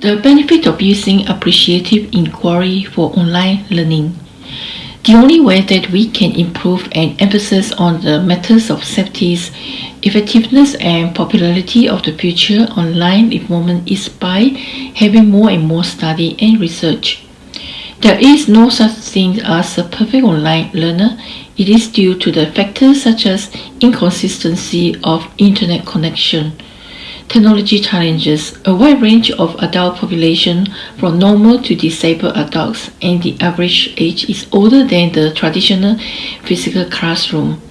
The benefit of using appreciative inquiry for online learning. The only way that we can improve and emphasize on the matters of safety, effectiveness and popularity of the future online environment is by having more and more study and research. There is no such thing as a perfect online learner. It is due to the factors such as inconsistency of internet connection, technology challenges, a wide range of adult population from normal to disabled adults, and the average age is older than the traditional physical classroom.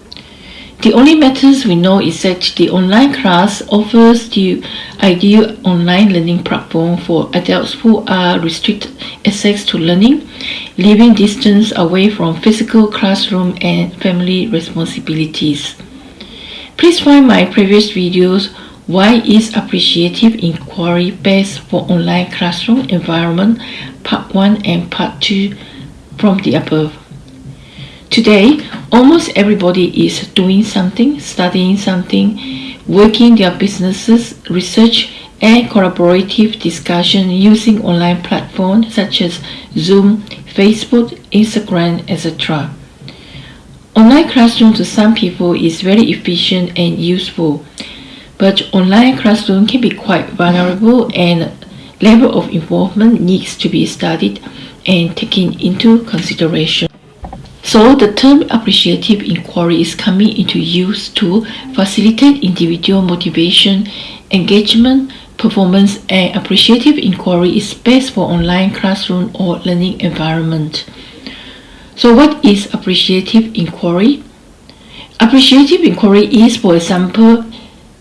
The only matters we know is that the online class offers the ideal online learning platform for adults who are restricted access to learning, living distance away from physical classroom and family responsibilities. Please find my previous videos why is appreciative inquiry best for online classroom environment part 1 and part 2 from the above. Today, almost everybody is doing something, studying something, working their businesses, research and collaborative discussion using online platforms such as Zoom, Facebook, Instagram, etc. Online classroom to some people is very efficient and useful but online classroom can be quite vulnerable and level of involvement needs to be studied and taken into consideration. So the term appreciative inquiry is coming into use to facilitate individual motivation, engagement, performance and appreciative inquiry is best for online classroom or learning environment. So what is appreciative inquiry? Appreciative inquiry is, for example,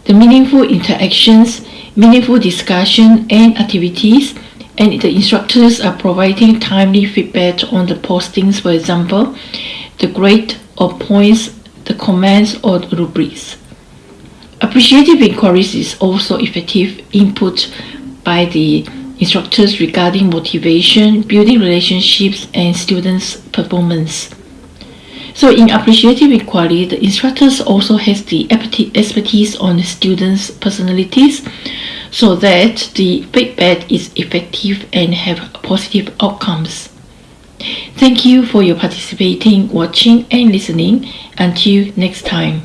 the meaningful interactions, meaningful discussion and activities, and the instructors are providing timely feedback on the postings, for example, the grade or points, the comments or the rubrics. Appreciative inquiries is also effective input by the instructors regarding motivation, building relationships, and students' performance. So in appreciative inquiry, the instructors also has the expertise on the students' personalities so that the feedback is effective and have positive outcomes. Thank you for your participating, watching and listening. Until next time.